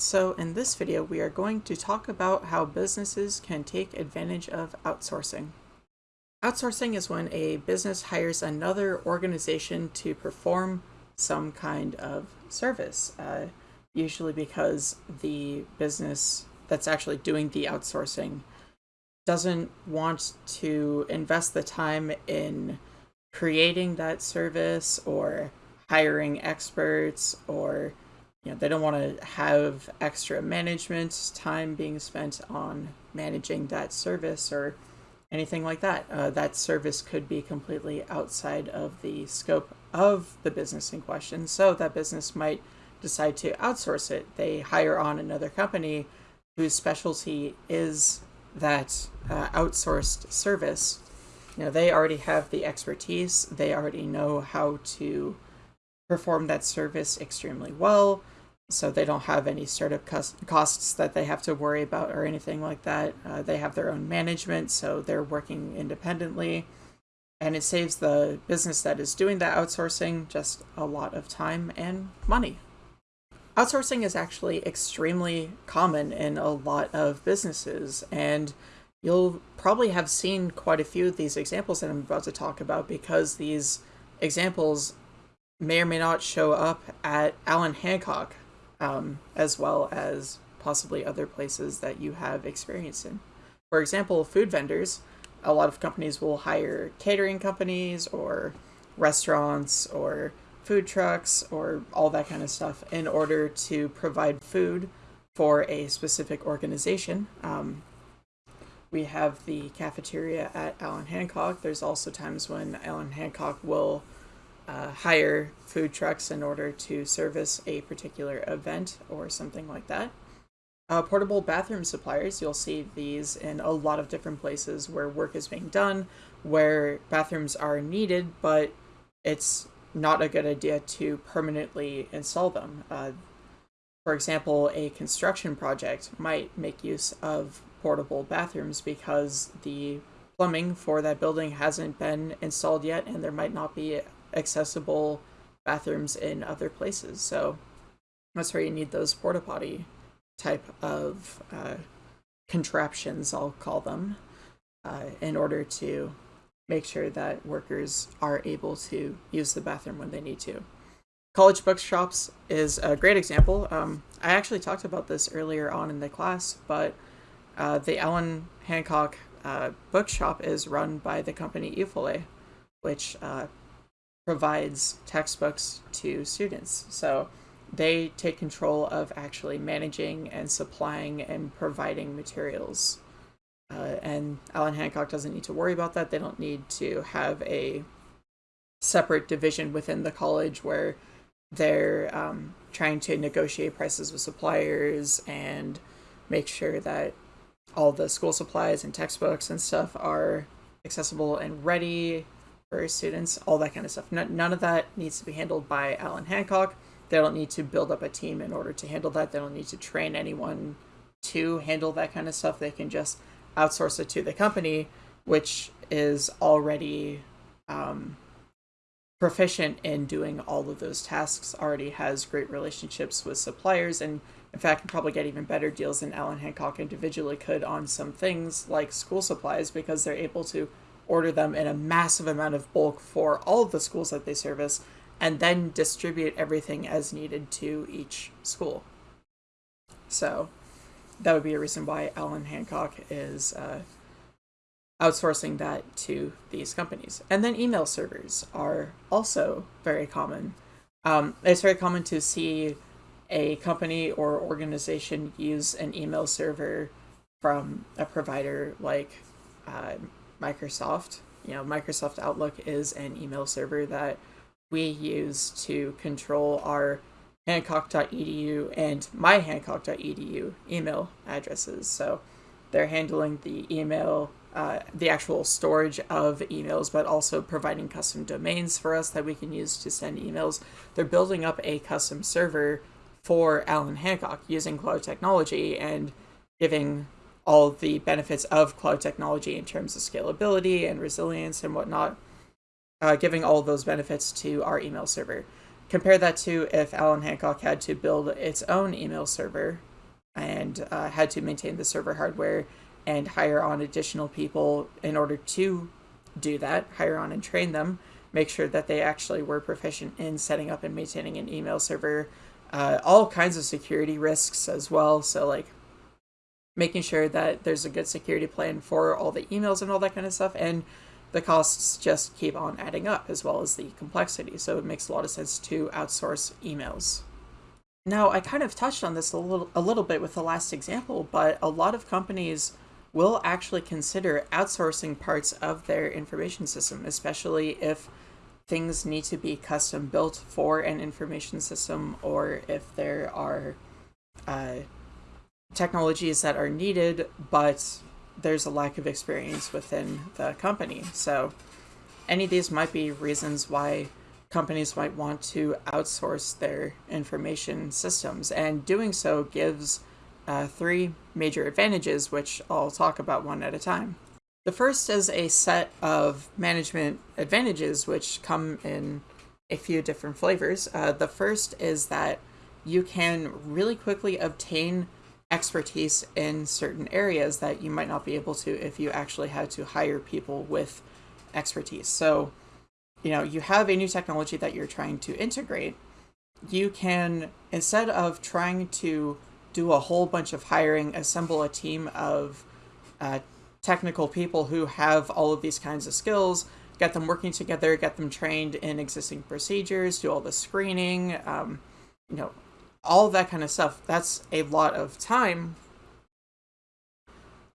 So in this video we are going to talk about how businesses can take advantage of outsourcing. Outsourcing is when a business hires another organization to perform some kind of service, uh, usually because the business that's actually doing the outsourcing doesn't want to invest the time in creating that service or hiring experts or you know, they don't want to have extra management time being spent on managing that service or anything like that. Uh, that service could be completely outside of the scope of the business in question. So that business might decide to outsource it. They hire on another company whose specialty is that uh, outsourced service. You know, they already have the expertise. They already know how to perform that service extremely well so they don't have any startup costs that they have to worry about or anything like that. Uh, they have their own management, so they're working independently. And it saves the business that is doing the outsourcing just a lot of time and money. Outsourcing is actually extremely common in a lot of businesses, and you'll probably have seen quite a few of these examples that I'm about to talk about because these examples may or may not show up at Allan Hancock um, as well as possibly other places that you have experience in. For example, food vendors, a lot of companies will hire catering companies or restaurants or food trucks or all that kind of stuff in order to provide food for a specific organization. Um, we have the cafeteria at Allan Hancock. There's also times when Allan Hancock will uh, hire food trucks in order to service a particular event or something like that. Uh, portable bathroom suppliers, you'll see these in a lot of different places where work is being done, where bathrooms are needed, but it's not a good idea to permanently install them. Uh, for example, a construction project might make use of portable bathrooms because the plumbing for that building hasn't been installed yet and there might not be accessible bathrooms in other places. So that's where you need those porta potty type of uh, contraptions, I'll call them, uh, in order to make sure that workers are able to use the bathroom when they need to. College bookshops is a great example. Um, I actually talked about this earlier on in the class, but uh, the Allan Hancock uh, bookshop is run by the company Eufole, which uh, provides textbooks to students. So they take control of actually managing and supplying and providing materials. Uh, and Allan Hancock doesn't need to worry about that. They don't need to have a separate division within the college where they're um, trying to negotiate prices with suppliers and make sure that all the school supplies and textbooks and stuff are accessible and ready for students, all that kind of stuff. none of that needs to be handled by Allan Hancock. They don't need to build up a team in order to handle that. They don't need to train anyone to handle that kind of stuff. They can just outsource it to the company, which is already um, proficient in doing all of those tasks, already has great relationships with suppliers, and in fact, can probably get even better deals than Allan Hancock individually could on some things like school supplies because they're able to order them in a massive amount of bulk for all of the schools that they service, and then distribute everything as needed to each school. So that would be a reason why Allan Hancock is uh, outsourcing that to these companies. And then email servers are also very common. Um, it's very common to see a company or organization use an email server from a provider like uh, Microsoft. You know, Microsoft Outlook is an email server that we use to control our hancock.edu and myhancock.edu email addresses. So they're handling the email, uh, the actual storage of emails, but also providing custom domains for us that we can use to send emails. They're building up a custom server for Allan Hancock using cloud technology and giving all the benefits of cloud technology in terms of scalability and resilience and whatnot, uh, giving all those benefits to our email server. compare that to if Allan Hancock had to build its own email server and uh, had to maintain the server hardware and hire on additional people in order to do that, hire on and train them, make sure that they actually were proficient in setting up and maintaining an email server, uh, all kinds of security risks as well. So, like, making sure that there's a good security plan for all the emails and all that kind of stuff. And the costs just keep on adding up as well as the complexity. So, it makes a lot of sense to outsource emails. Now, I kind of touched on this a little, a little bit with the last example, but a lot of companies will actually consider outsourcing parts of their information system, especially if things need to be custom built for an information system or if there are uh, technologies that are needed, but there's a lack of experience within the company. So, any of these might be reasons why companies might want to outsource their information systems, and doing so gives uh, three major advantages, which I'll talk about one at a time. The first is a set of management advantages, which come in a few different flavors. Uh, the first is that you can really quickly obtain expertise in certain areas that you might not be able to if you actually had to hire people with expertise. So, you know, you have a new technology that you're trying to integrate. You can, instead of trying to do a whole bunch of hiring, assemble a team of uh, technical people who have all of these kinds of skills, get them working together, get them trained in existing procedures, do all the screening, um, you know, all that kind of stuff. That's a lot of time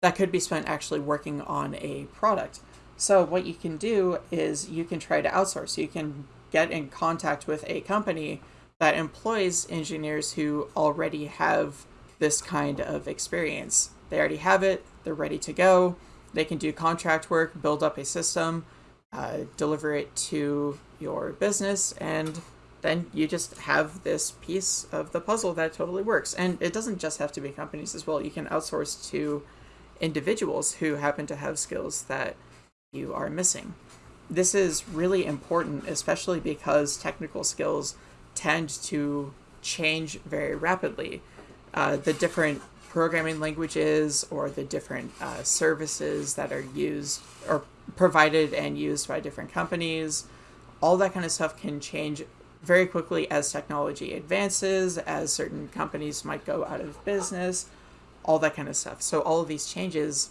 that could be spent actually working on a product. So what you can do is you can try to outsource. You can get in contact with a company that employs engineers who already have this kind of experience. They already have it, they're ready to go. They can do contract work, build up a system, uh, deliver it to your business, and then you just have this piece of the puzzle that totally works. And it doesn't just have to be companies as well. You can outsource to individuals who happen to have skills that you are missing. This is really important, especially because technical skills tend to change very rapidly. Uh, the different programming languages or the different uh, services that are used or provided and used by different companies, all that kind of stuff can change very quickly as technology advances, as certain companies might go out of business, all that kind of stuff. So all of these changes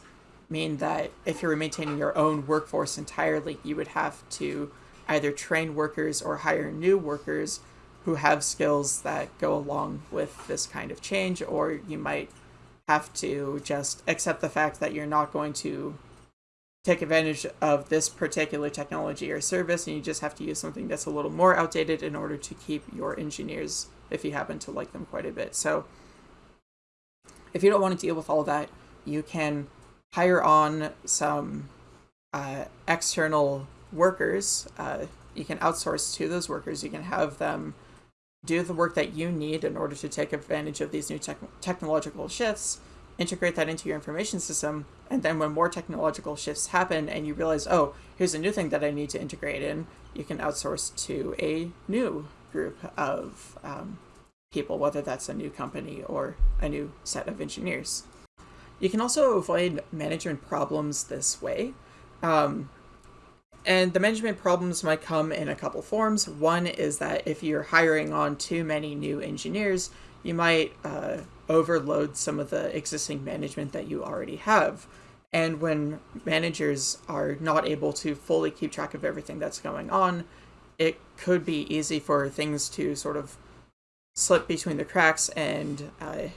mean that if you're maintaining your own workforce entirely, you would have to either train workers or hire new workers who have skills that go along with this kind of change, or you might have to just accept the fact that you're not going to take advantage of this particular technology or service, and you just have to use something that's a little more outdated in order to keep your engineers if you happen to like them quite a bit. So, if you don't want to deal with all that, you can hire on some uh, external workers. Uh, you can outsource to those workers. You can have them do the work that you need in order to take advantage of these new te- technological shifts, integrate that into your information system, and then when more technological shifts happen and you realize, oh, here's a new thing that I need to integrate in, you can outsource to a new group of um, people, whether that's a new company or a new set of engineers. You can also avoid management problems this way. Um, and the management problems might come in a couple forms. One is that if you're hiring on too many new engineers, you might uh, overload some of the existing management that you already have. And when managers are not able to fully keep track of everything that's going on, it could be easy for things to sort of slip between the cracks and uh,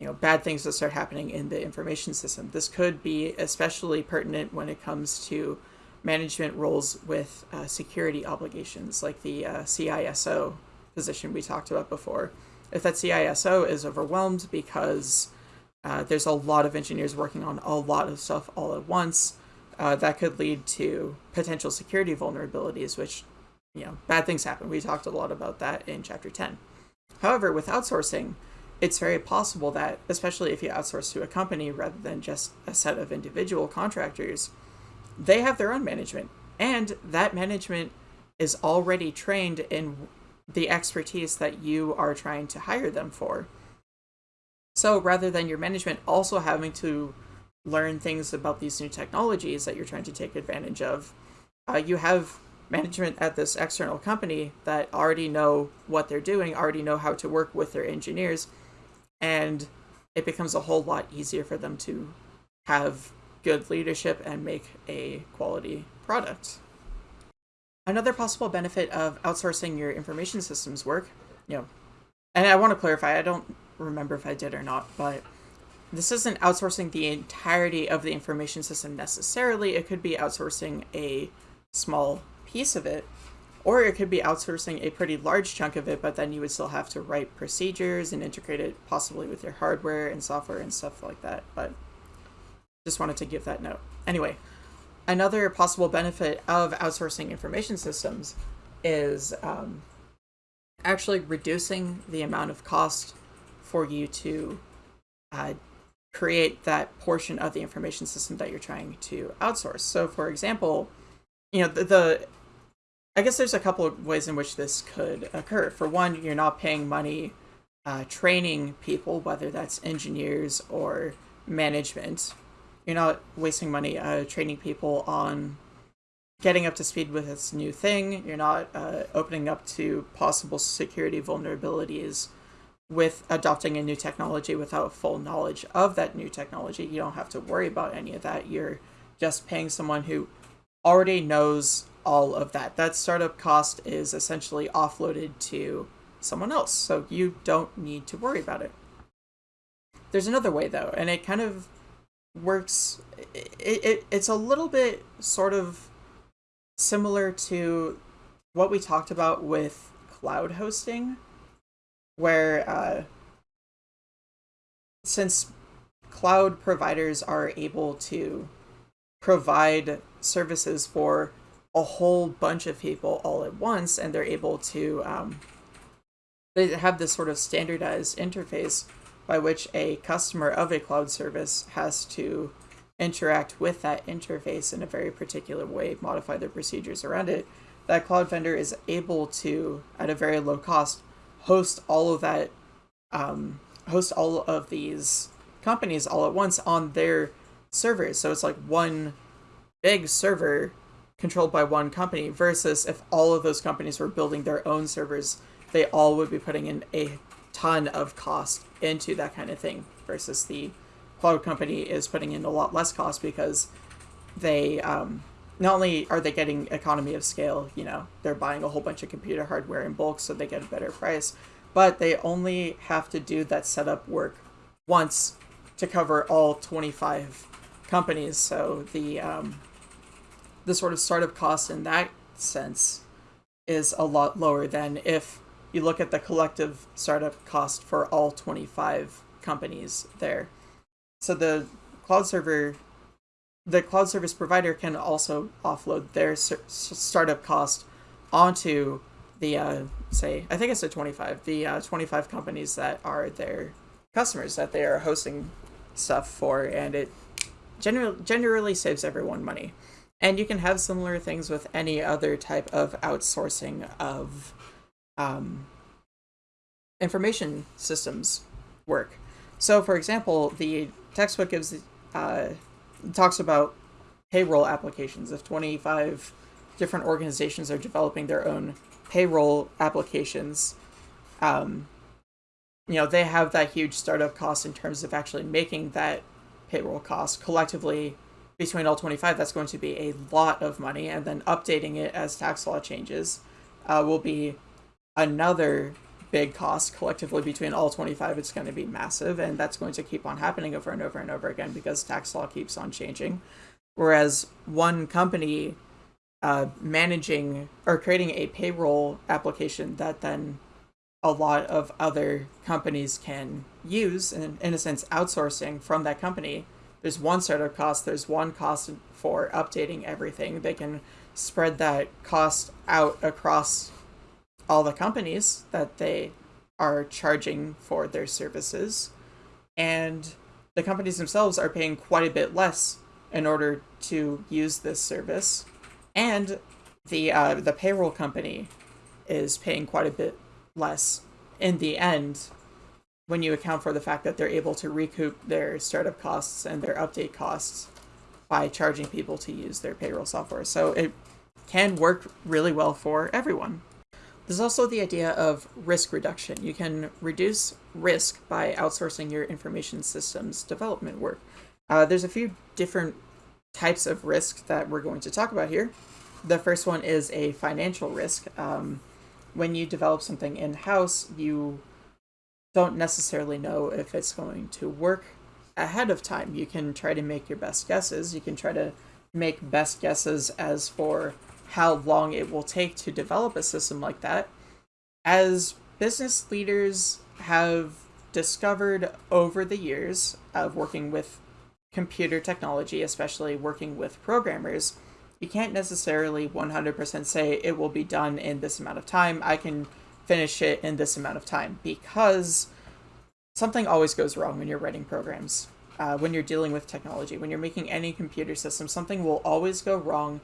you know bad things to start happening in the information system. This could be especially pertinent when it comes to management roles with uh, security obligations, like the uh, CISO position we talked about before. If that CISO is overwhelmed because uh, there's a lot of engineers working on a lot of stuff all at once, uh, that could lead to potential security vulnerabilities, which, you know, bad things happen. We talked a lot about that in chapter 10. However, with outsourcing, it's very possible that, especially if you outsource to a company rather than just a set of individual contractors, they have their own management and that management is already trained in the expertise that you are trying to hire them for. So rather than your management also having to learn things about these new technologies that you're trying to take advantage of, uh, you have management at this external company that already know what they're doing, already know how to work with their engineers, and it becomes a whole lot easier for them to have good leadership and make a quality product. Another possible benefit of outsourcing your information systems work, you know, and I want to clarify, I don't remember if I did or not, but this isn't outsourcing the entirety of the information system necessarily. It could be outsourcing a small piece of it, or it could be outsourcing a pretty large chunk of it, but then you would still have to write procedures and integrate it possibly with your hardware and software and stuff like that. But just wanted to give that note. Anyway, another possible benefit of outsourcing information systems is um, actually reducing the amount of cost for you to uh, create that portion of the information system that you're trying to outsource. So, for example, you know, the, the I guess there's a couple of ways in which this could occur. For one, you're not paying money uh, training people, whether that's engineers or management, you're not wasting money uh, training people on getting up to speed with this new thing. You're not uh, opening up to possible security vulnerabilities with adopting a new technology without full knowledge of that new technology. You don't have to worry about any of that. You're just paying someone who already knows all of that. That startup cost is essentially offloaded to someone else, so you don't need to worry about it. There's another way though, and it kind of works it, it it's a little bit sort of similar to what we talked about with cloud hosting where uh, since cloud providers are able to provide services for a whole bunch of people all at once and they're able to um, they have this sort of standardized interface by which a customer of a cloud service has to interact with that interface in a very particular way, modify their procedures around it, that cloud vendor is able to, at a very low cost, host all of that, um, host all of these companies all at once on their servers. So it's like one big server controlled by one company versus if all of those companies were building their own servers, they all would be putting in a ton of cost into that kind of thing versus the cloud company is putting in a lot less cost because they um, not only are they getting economy of scale, you know, they're buying a whole bunch of computer hardware in bulk so they get a better price, but they only have to do that setup work once to cover all 25 companies. So the um, the sort of startup cost in that sense is a lot lower than if you look at the collective startup cost for all 25 companies there. So the cloud server, the cloud service provider can also offload their startup cost onto the, uh, say, I think it's a 25, the uh, 25 companies that are their customers that they are hosting stuff for, and it generally generally saves everyone money. And you can have similar things with any other type of outsourcing of um, information systems work. So, for example, the textbook gives uh, talks about payroll applications. If 25 different organizations are developing their own payroll applications, um, you know, they have that huge startup cost in terms of actually making that payroll cost collectively between all 25 that's going to be a lot of money and then updating it as tax law changes uh, will be another big cost collectively between all 25 it's going to be massive and that's going to keep on happening over and over and over again because tax law keeps on changing whereas one company uh, managing or creating a payroll application that then a lot of other companies can use and in a sense outsourcing from that company there's one startup cost, there's one cost for updating everything. They can spread that cost out across all the companies that they are charging for their services. And the companies themselves are paying quite a bit less in order to use this service. And the uh, the payroll company is paying quite a bit less in the end when you account for the fact that they're able to recoup their startup costs and their update costs by charging people to use their payroll software. So it can work really well for everyone. There's also the idea of risk reduction. You can reduce risk by outsourcing your information systems development work. Uh, there's a few different types of risk that we're going to talk about here. The first one is a financial risk. Um, when you develop something in-house, you don't necessarily know if it's going to work ahead of time. You can try to make your best guesses. You can try to make best guesses as for how long it will take to develop a system like that. As business leaders have discovered over the years of working with computer technology, especially working with programmers, you can't necessarily 100% say it will be done in this amount of time. I can finish it in this amount of time because something always goes wrong when you're writing programs. Uh, when you're dealing with technology, when you're making any computer system, something will always go wrong.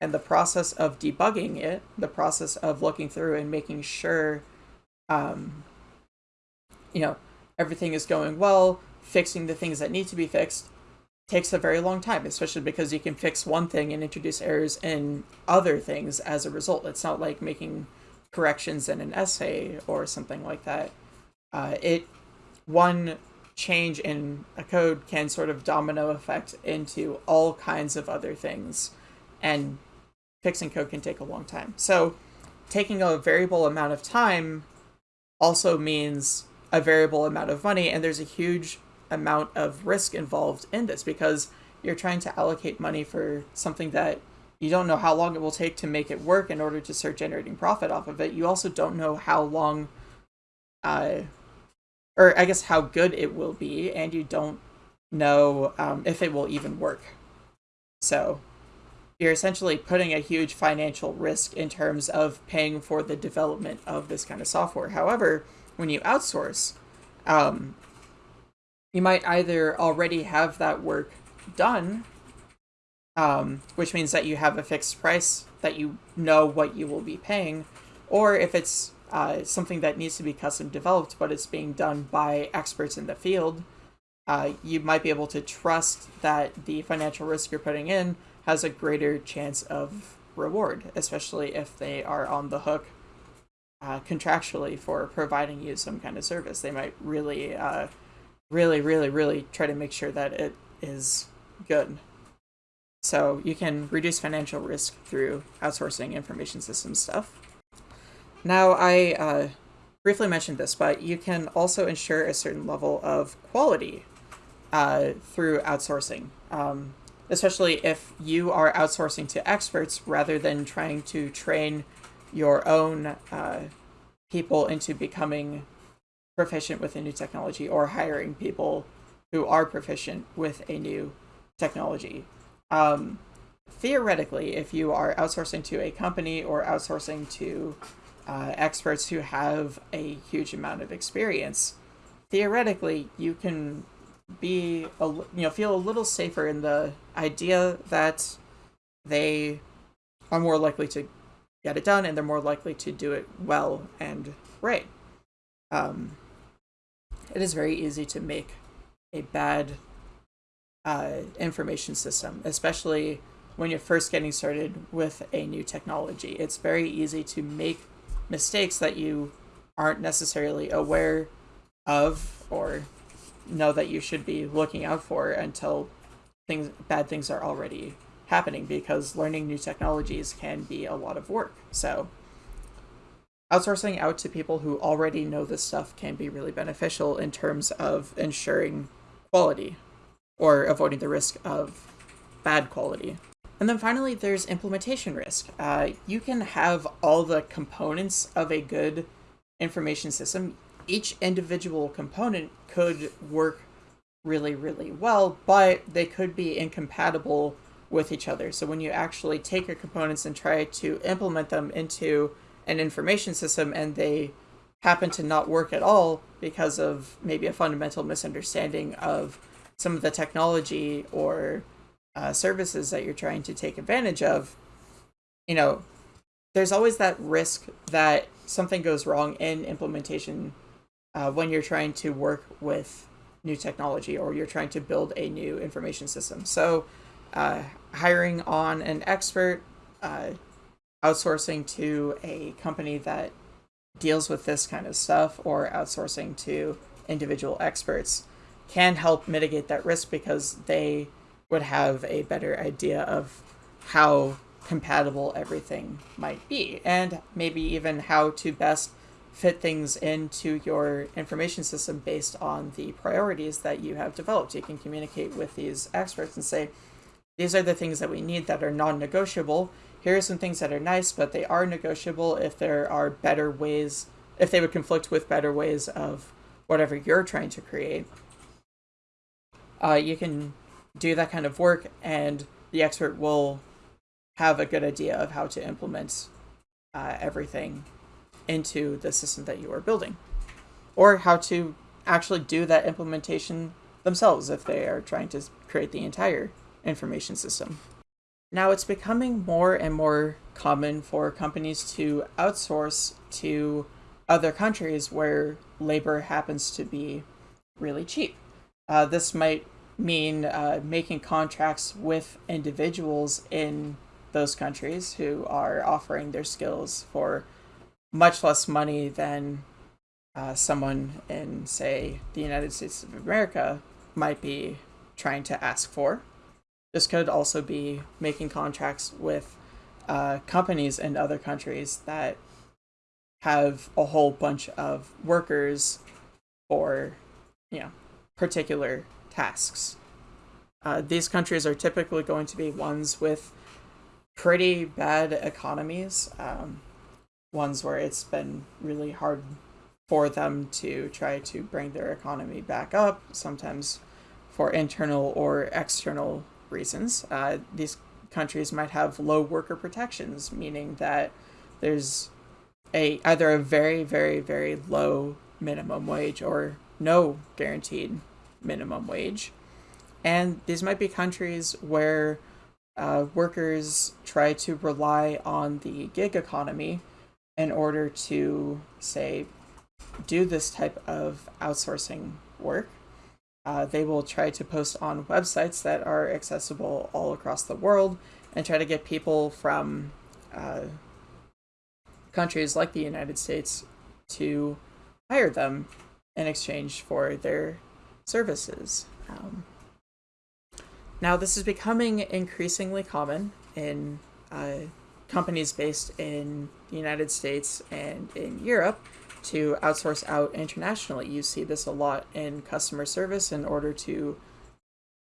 And the process of debugging it, the process of looking through and making sure, um, you know, everything is going well, fixing the things that need to be fixed, takes a very long time, especially because you can fix one thing and introduce errors in other things as a result. It's not like making corrections in an essay or something like that. Uh, it one change in a code can sort of domino effect into all kinds of other things, and fixing code can take a long time. So, taking a variable amount of time also means a variable amount of money, and there's a huge amount of risk involved in this because you're trying to allocate money for something that you don't know how long it will take to make it work in order to start generating profit off of it. You also don't know how long, uh, or I guess how good it will be, and you don't know um, if it will even work. So you're essentially putting a huge financial risk in terms of paying for the development of this kind of software. However, when you outsource, um, you might either already have that work done, um, which means that you have a fixed price that you know what you will be paying, or if it's uh, something that needs to be custom developed but it's being done by experts in the field, uh, you might be able to trust that the financial risk you're putting in has a greater chance of reward, especially if they are on the hook uh, contractually for providing you some kind of service. They might really uh, really, really, really try to make sure that it is good. So you can reduce financial risk through outsourcing information systems stuff. Now, I uh, briefly mentioned this, but you can also ensure a certain level of quality uh, through outsourcing, um, especially if you are outsourcing to experts rather than trying to train your own uh, people into becoming proficient with a new technology or hiring people who are proficient with a new technology. Um, theoretically, if you are outsourcing to a company or outsourcing to uh, experts who have a huge amount of experience, theoretically, you can be a, you know feel a little safer in the idea that they are more likely to get it done and they're more likely to do it well and right. Um, it is very easy to make a bad uh, information system, especially when you're first getting started with a new technology. It's very easy to make mistakes that you aren't necessarily aware of or know that you should be looking out for until things bad things are already happening because learning new technologies can be a lot of work. So outsourcing out to people who already know this stuff can be really beneficial in terms of ensuring quality or avoiding the risk of bad quality. And then finally, there's implementation risk. Uh, you can have all the components of a good information system. Each individual component could work really, really well, but they could be incompatible with each other. So when you actually take your components and try to implement them into an information system and they happen to not work at all because of maybe a fundamental misunderstanding of some of the technology or uh, services that you're trying to take advantage of, you know, there's always that risk that something goes wrong in implementation uh, when you're trying to work with new technology or you're trying to build a new information system. So, uh, hiring on an expert, uh, outsourcing to a company that deals with this kind of stuff, or outsourcing to individual experts can help mitigate that risk because they would have a better idea of how compatible everything might be and maybe even how to best fit things into your information system based on the priorities that you have developed. You can communicate with these experts and say, these are the things that we need that are non-negotiable. Here are some things that are nice, but they are negotiable if there are better ways, if they would conflict with better ways of whatever you're trying to create. Uh, you can do that kind of work and the expert will have a good idea of how to implement uh, everything into the system that you are building or how to actually do that implementation themselves if they are trying to create the entire information system. Now it's becoming more and more common for companies to outsource to other countries where labor happens to be really cheap. Uh, this might mean uh, making contracts with individuals in those countries who are offering their skills for much less money than uh, someone in, say, the United States of America might be trying to ask for. This could also be making contracts with uh, companies in other countries that have a whole bunch of workers for, you know, particular tasks. Uh, these countries are typically going to be ones with pretty bad economies, um, ones where it's been really hard for them to try to bring their economy back up, sometimes for internal or external reasons. Uh, these countries might have low worker protections, meaning that there's a either a very very very low minimum wage or no guaranteed minimum wage. And these might be countries where uh, workers try to rely on the gig economy in order to, say, do this type of outsourcing work. Uh, they will try to post on websites that are accessible all across the world and try to get people from uh, countries like the United States to hire them in exchange for their services. Um, now, this is becoming increasingly common in uh, companies based in the United States and in Europe to outsource out internationally. You see this a lot in customer service in order to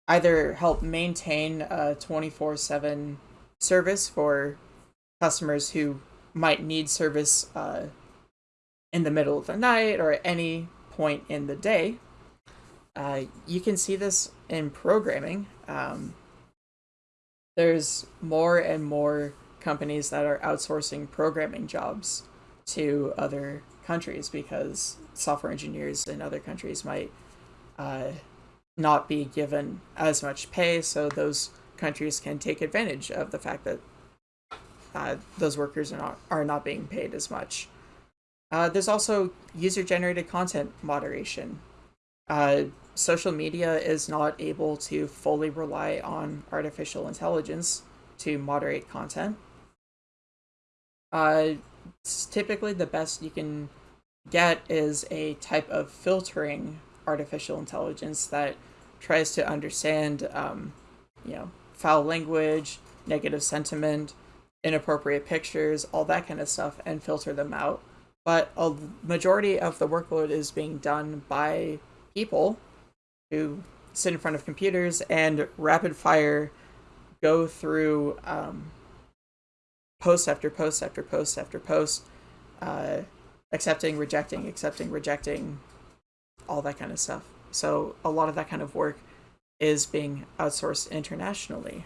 either help maintain a 24 7 service for customers who might need service uh, in the middle of the night or at any point in the day. Uh, you can see this in programming. Um, there's more and more companies that are outsourcing programming jobs to other countries because software engineers in other countries might uh, not be given as much pay, so those countries can take advantage of the fact that uh, those workers are not are not being paid as much. Uh, there's also user generated content moderation. Uh, social media is not able to fully rely on artificial intelligence to moderate content. Uh, typically, the best you can get is a type of filtering artificial intelligence that tries to understand, um, you know, foul language, negative sentiment, inappropriate pictures, all that kind of stuff, and filter them out. But a majority of the workload is being done by people who sit in front of computers and rapid fire go through um, post after post after post after post, uh, accepting, rejecting, accepting, rejecting, all that kind of stuff. So a lot of that kind of work is being outsourced internationally.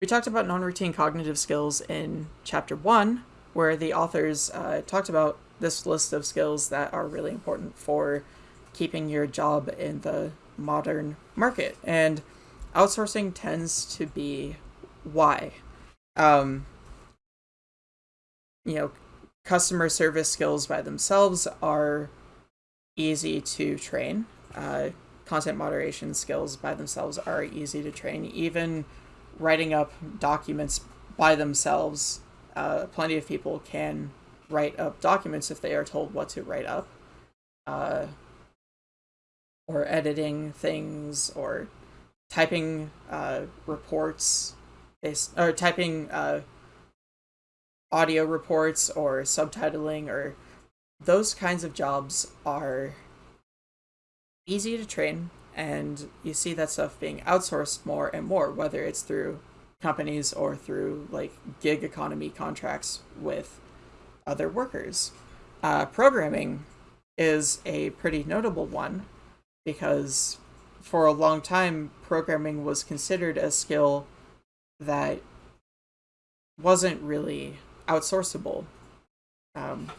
We talked about non-routine cognitive skills in chapter one, where the authors uh, talked about this list of skills that are really important for keeping your job in the modern market. And outsourcing tends to be why. Um, you know, customer service skills by themselves are easy to train. Uh, content moderation skills by themselves are easy to train. Even writing up documents by themselves, uh, plenty of people can write up documents if they are told what to write up. Uh, or editing things or typing uh, or typing uh, audio reports or subtitling or those kinds of jobs are easy to train and you see that stuff being outsourced more and more whether it's through companies or through like gig economy contracts with other workers. Uh, programming is a pretty notable one because for a long time programming was considered a skill that wasn't really outsourceable um,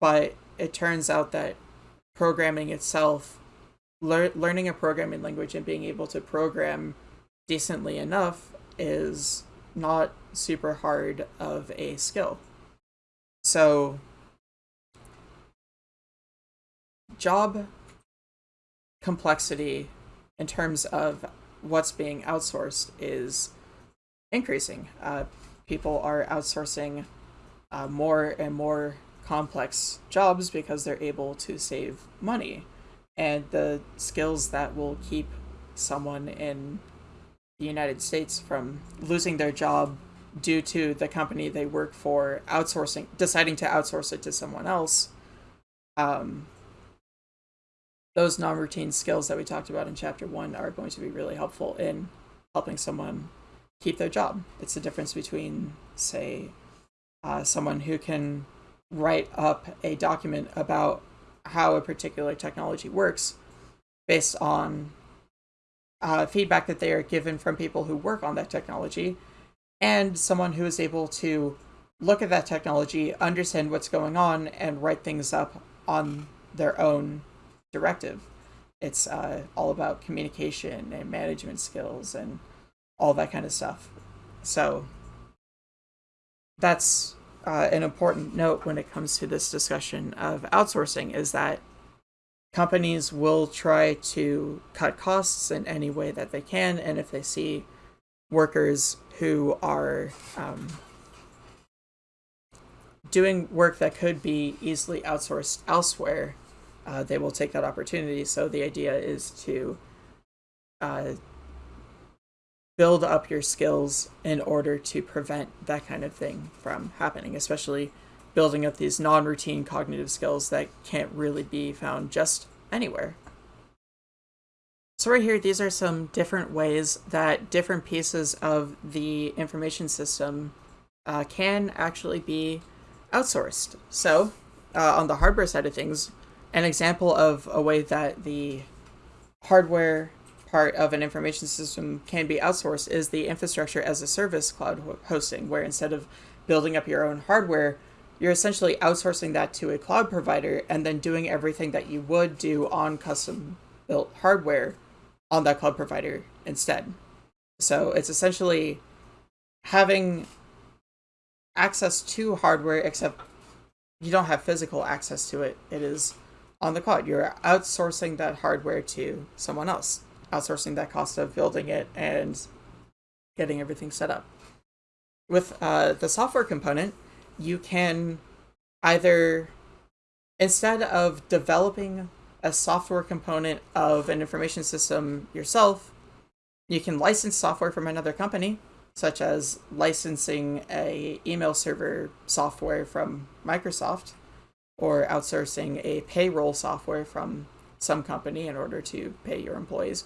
but it turns out that programming itself, lear- learning a programming language and being able to program decently enough is not super hard of a skill. So, job complexity in terms of what's being outsourced is increasing. Uh, people are outsourcing uh, more and more complex jobs because they're able to save money. And the skills that will keep someone in the United States from losing their job due to the company they work for outsourcing, deciding to outsource it to someone else. Um, those non routine skills that we talked about in chapter one are going to be really helpful in helping someone keep their job. It's the difference between, say, uh, someone who can write up a document about how a particular technology works based on uh, feedback that they are given from people who work on that technology and someone who is able to look at that technology, understand what's going on, and write things up on their own directive. It's uh, all about communication and management skills and all that kind of stuff. So that's uh, an important note when it comes to this discussion of outsourcing is that companies will try to cut costs in any way that they can, and if they see workers who are um, doing work that could be easily outsourced elsewhere, uh, they will take that opportunity. So the idea is to uh, build up your skills in order to prevent that kind of thing from happening, especially building up these non routine cognitive skills that can't really be found just anywhere. So, right here, these are some different ways that different pieces of the information system uh, can actually be outsourced. So, uh, on the hardware side of things, an example of a way that the hardware part of an information system can be outsourced is the infrastructure as a service cloud hosting, where instead of building up your own hardware, you're essentially outsourcing that to a cloud provider and then doing everything that you would do on custom built hardware on that cloud provider instead. So it's essentially having access to hardware, except you don't have physical access to it. It is on the cloud. You're outsourcing that hardware to someone else outsourcing that cost of building it and getting everything set up. With uh, the software component, you can either, instead of developing a software component of an information system yourself, you can license software from another company, such as licensing a email server software from Microsoft, or outsourcing a payroll software from some company in order to pay your employees.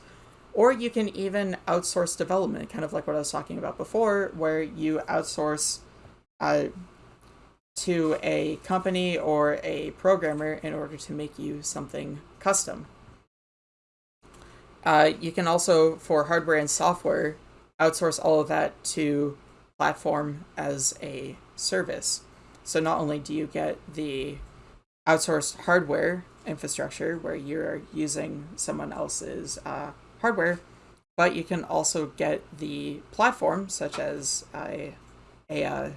Or you can even outsource development, kind of like what I was talking about before, where you outsource uh, to a company or a programmer in order to make you something custom. Uh, you can also, for hardware and software, outsource all of that to platform as a service. So not only do you get the outsourced hardware infrastructure where you're using someone else's uh, hardware, but you can also get the platform, such as a, a uh,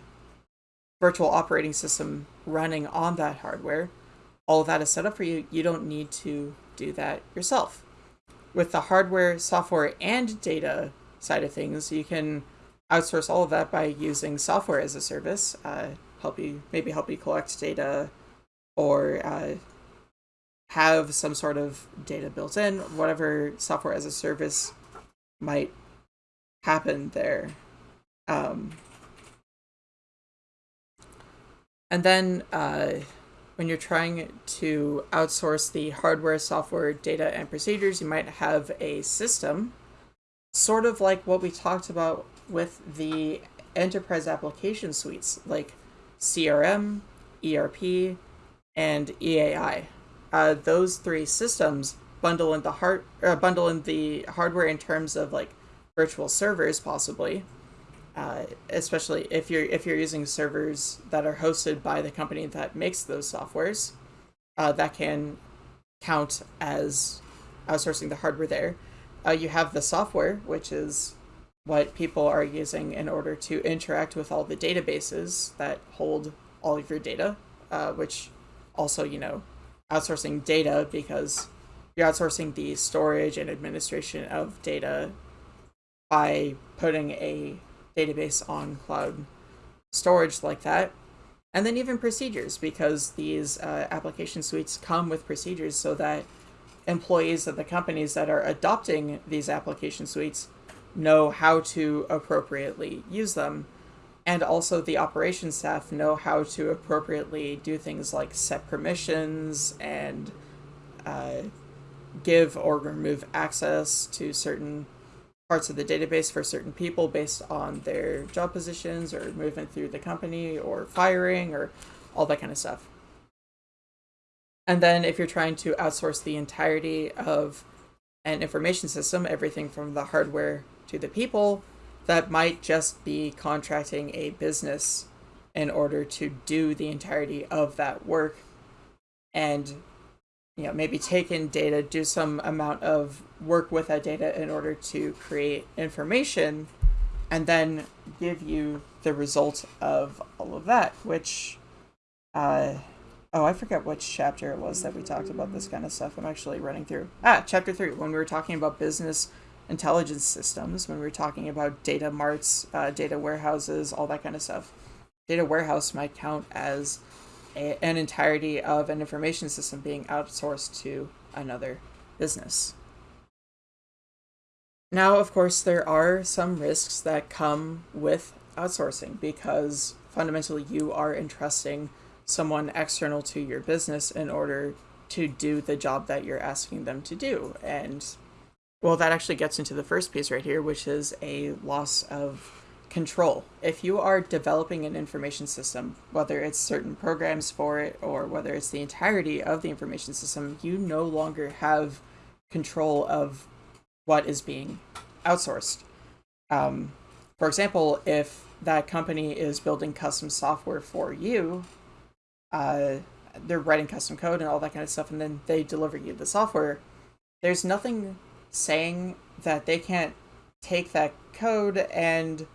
virtual operating system running on that hardware, all of that is set up for you. You don't need to do that yourself. With the hardware, software, and data side of things, you can outsource all of that by using software as a service. Uh, help you maybe help you collect data, or uh, have some sort of data built in. Whatever software as a service might happen there. Um, and then uh, when you're trying to outsource the hardware, software, data, and procedures, you might have a system, sort of like what we talked about with the enterprise application suites, like CRM, ERP, and EAI. Uh, those three systems bundle in the hard uh, bundle in the hardware in terms of like virtual servers, possibly, uh, especially if you're if you're using servers that are hosted by the company that makes those softwares, uh, that can count as outsourcing the hardware there. Uh, you have the software, which is what people are using in order to interact with all the databases that hold all of your data, uh, which also, you know, outsourcing data because you're outsourcing the storage and administration of data by putting a database on cloud storage like that. And then even procedures, because these uh, application suites come with procedures so that employees of the companies that are adopting these application suites know how to appropriately use them. And also the operations staff know how to appropriately do things like set permissions and uh, give or remove access to certain parts of the database for certain people based on their job positions or movement through the company or firing or all that kind of stuff. And then if you're trying to outsource the entirety of an information system, everything from the hardware to the people, that might just be contracting a business in order to do the entirety of that work and you know maybe take in data do some amount of work with that data in order to create information and then give you the result of all of that which uh oh i forget which chapter it was that we talked about this kind of stuff. I'm actually running through ah chapter three when we were talking about business intelligence systems when we are talking about data marts uh, data warehouses all that kind of stuff data warehouse might count as a, an entirety of an information system being outsourced to another business. Now, of course, there are some risks that come with outsourcing because fundamentally you are entrusting someone external to your business in order to do the job that you're asking them to do. And well, that actually gets into the first piece right here, which is a loss of control. If you are developing an information system, whether it's certain programs for it or whether it's the entirety of the information system, you no longer have control of what is being outsourced. Um, for example, if that company is building custom software for you, uh, they're writing custom code and all that kind of stuff, and then they deliver you the software, there's nothing saying that they can't take that code and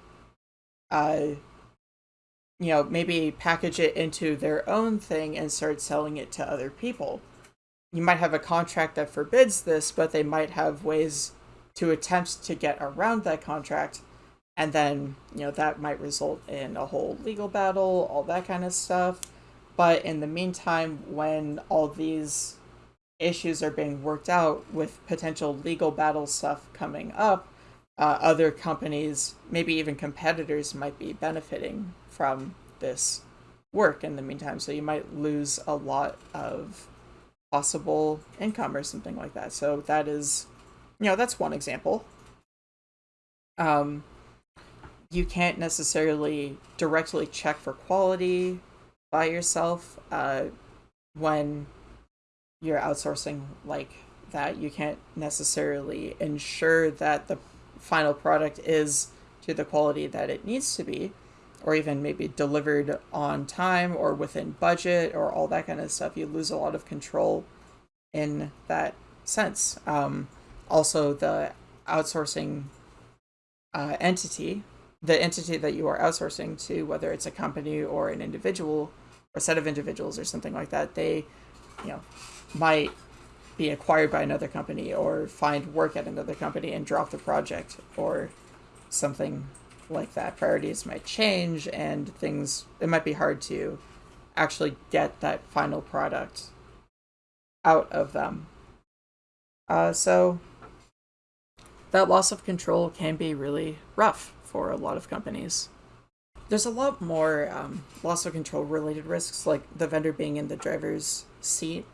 uh, you know, maybe package it into their own thing and start selling it to other people. You might have a contract that forbids this, but they might have ways to attempt to get around that contract. And then, you know, that might result in a whole legal battle, all that kind of stuff. But in the meantime, when all these issues are being worked out with potential legal battle stuff coming up, uh, other companies, maybe even competitors, might be benefiting from this work in the meantime. So you might lose a lot of possible income or something like that. So that is, you know, that's one example. Um, you can't necessarily directly check for quality by yourself uh, when you're outsourcing like that. You can't necessarily ensure that the final product is to the quality that it needs to be or even maybe delivered on time or within budget or all that kind of stuff you lose a lot of control in that sense um, also the outsourcing uh, entity the entity that you are outsourcing to, whether it's a company or an individual or a set of individuals or something like that, they, you know, might be acquired by another company or find work at another company and drop the project or something like that. Priorities might change and things, it might be hard to actually get that final product out of them. Uh, so that loss of control can be really rough for a lot of companies. There's a lot more um, loss of control related risks, like the vendor being in the driver's seat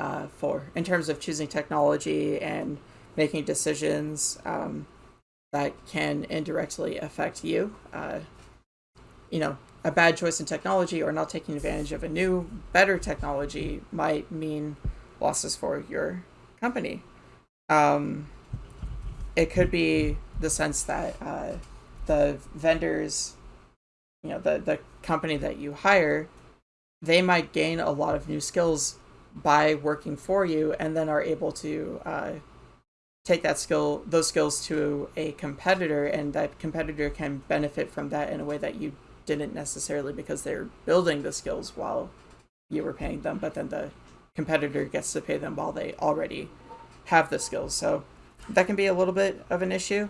uh, for in terms of choosing technology and making decisions um, that can indirectly affect you. Uh, you know, a bad choice in technology or not taking advantage of a new, better technology might mean losses for your company. Um, it could be the sense that uh, the vendors, you know, the, the company that you hire, they might gain a lot of new skills by working for you and then are able to uh, take that skill those skills to a competitor and that competitor can benefit from that in a way that you didn't necessarily because they're building the skills while you were paying them but then the competitor gets to pay them while they already have the skills. So that can be a little bit of an issue.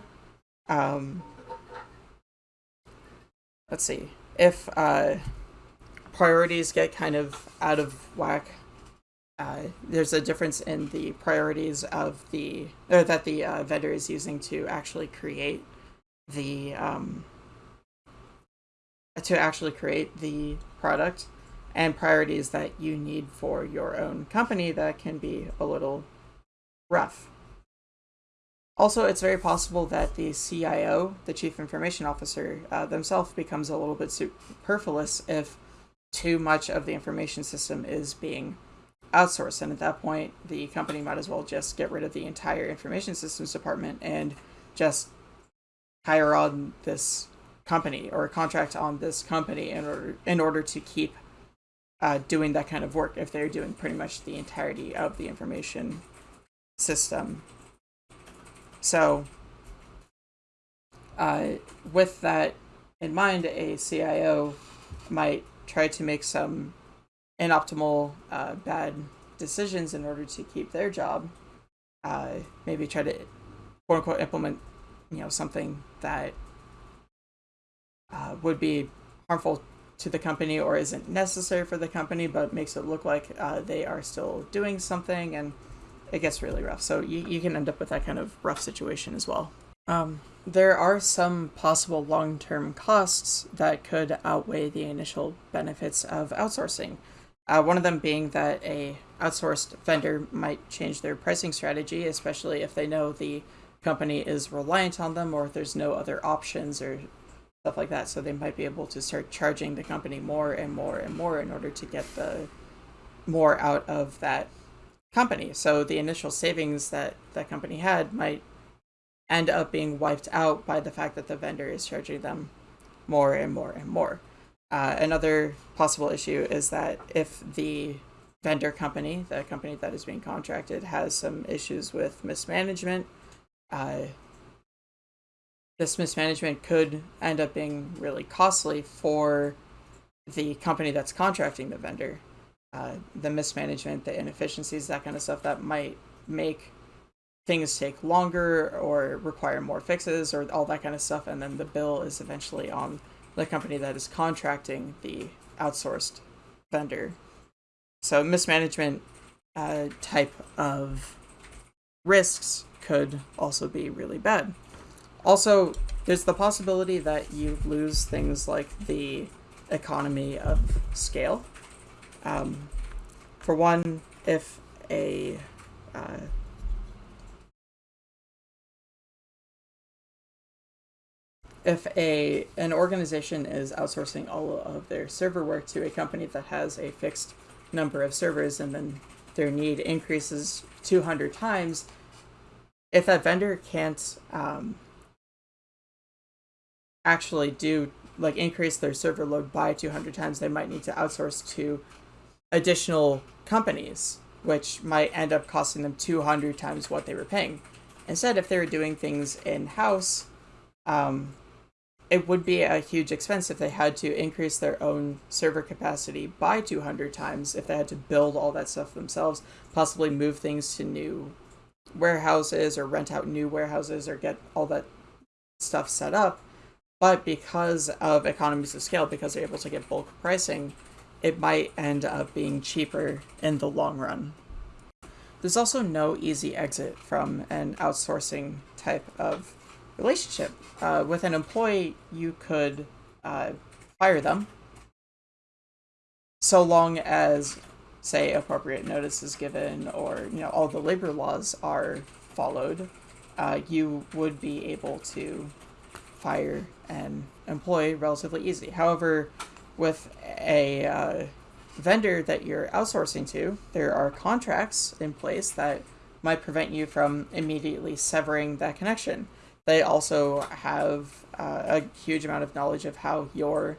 Um, let's see. If uh, priorities get kind of out of whack uh, there's a difference in the priorities of the or that the uh, vendor is using to actually create the um, to actually create the product and priorities that you need for your own company that can be a little rough. Also, it's very possible that the CIO, the Chief Information Officer, uh, themselves becomes a little bit superfluous if too much of the information system is being outsource. And at that point, the company might as well just get rid of the entire information systems department and just hire on this company or contract on this company in order in order to keep uh, doing that kind of work if they're doing pretty much the entirety of the information system. So, uh, with that in mind, a CIO might try to make some inoptimal, uh, bad decisions in order to keep their job. Uh, maybe try to quote unquote implement, you know, something that uh, would be harmful to the company or isn't necessary for the company, but makes it look like uh, they are still doing something, and it gets really rough. So you, you can end up with that kind of rough situation as well. Um, there are some possible long term costs that could outweigh the initial benefits of outsourcing. Uh, one of them being that a outsourced vendor might change their pricing strategy, especially if they know the company is reliant on them or if there's no other options or stuff like that. So they might be able to start charging the company more and more and more in order to get the more out of that company. So the initial savings that that company had might end up being wiped out by the fact that the vendor is charging them more and more and more. Uh, another possible issue is that if the vendor company, the company that is being contracted, has some issues with mismanagement, uh, this mismanagement could end up being really costly for the company that's contracting the vendor. Uh, the mismanagement, the inefficiencies, that kind of stuff that might make things take longer or require more fixes or all that kind of stuff. And then the bill is eventually on the company that is contracting the outsourced vendor. So mismanagement uh, type of risks could also be really bad. Also, there's the possibility that you lose things like the economy of scale. Um, for one, if a uh, if a an organization is outsourcing all of their server work to a company that has a fixed number of servers and then their need increases 200 times if that vendor can't um, actually do like increase their server load by 200 times they might need to outsource to additional companies which might end up costing them 200 times what they were paying. Instead if they were doing things in house um, it would be a huge expense if they had to increase their own server capacity by 200 times if they had to build all that stuff themselves possibly move things to new warehouses or rent out new warehouses or get all that stuff set up. But because of economies of scale because they're able to get bulk pricing it might end up being cheaper in the long run. There's also no easy exit from an outsourcing type of relationship. Uh, with an employee, you could uh, fire them so long as, say, appropriate notice is given or you know all the labor laws are followed. Uh, you would be able to fire an employee relatively easy. However, with a uh, vendor that you're outsourcing to, there are contracts in place that might prevent you from immediately severing that connection. They also have uh, a huge amount of knowledge of how your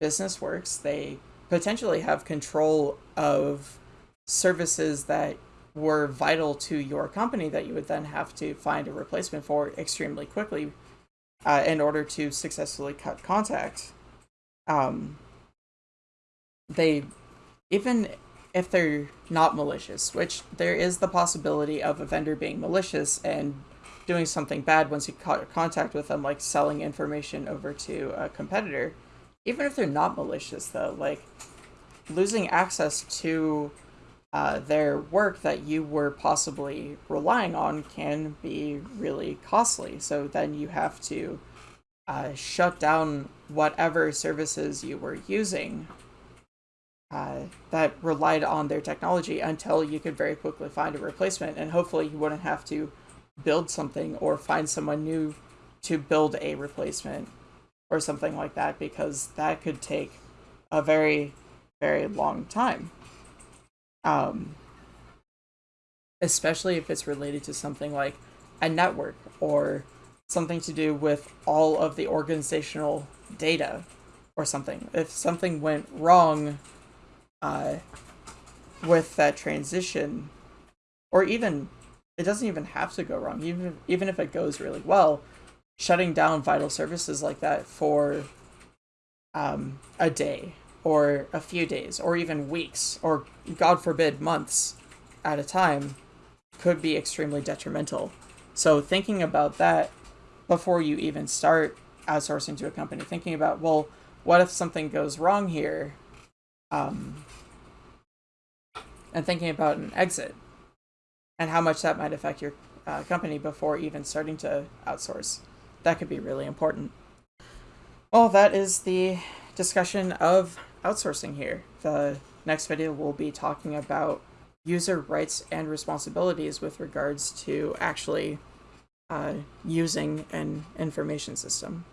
business works. They potentially have control of services that were vital to your company that you would then have to find a replacement for extremely quickly uh, in order to successfully cut contact. Um, they even if they're not malicious, which there is the possibility of a vendor being malicious and doing something bad once you caught contact with them, like selling information over to a competitor. Even if they're not malicious, though, like losing access to uh, their work that you were possibly relying on can be really costly. So then you have to uh, shut down whatever services you were using uh, that relied on their technology until you could very quickly find a replacement. And hopefully you wouldn't have to build something or find someone new to build a replacement or something like that because that could take a very, very long time. Um, especially if it's related to something like a network or something to do with all of the organizational data or something. If something went wrong uh, with that transition, or even it doesn't even have to go wrong. Even if, even if it goes really well, shutting down vital services like that for um, a day or a few days or even weeks or God forbid months at a time could be extremely detrimental. So thinking about that before you even start outsourcing to a company, thinking about well, what if something goes wrong here? Um, and thinking about an exit and how much that might affect your uh, company before even starting to outsource. That could be really important. Well, that is the discussion of outsourcing here. The next video will be talking about user rights and responsibilities with regards to actually uh, using an information system.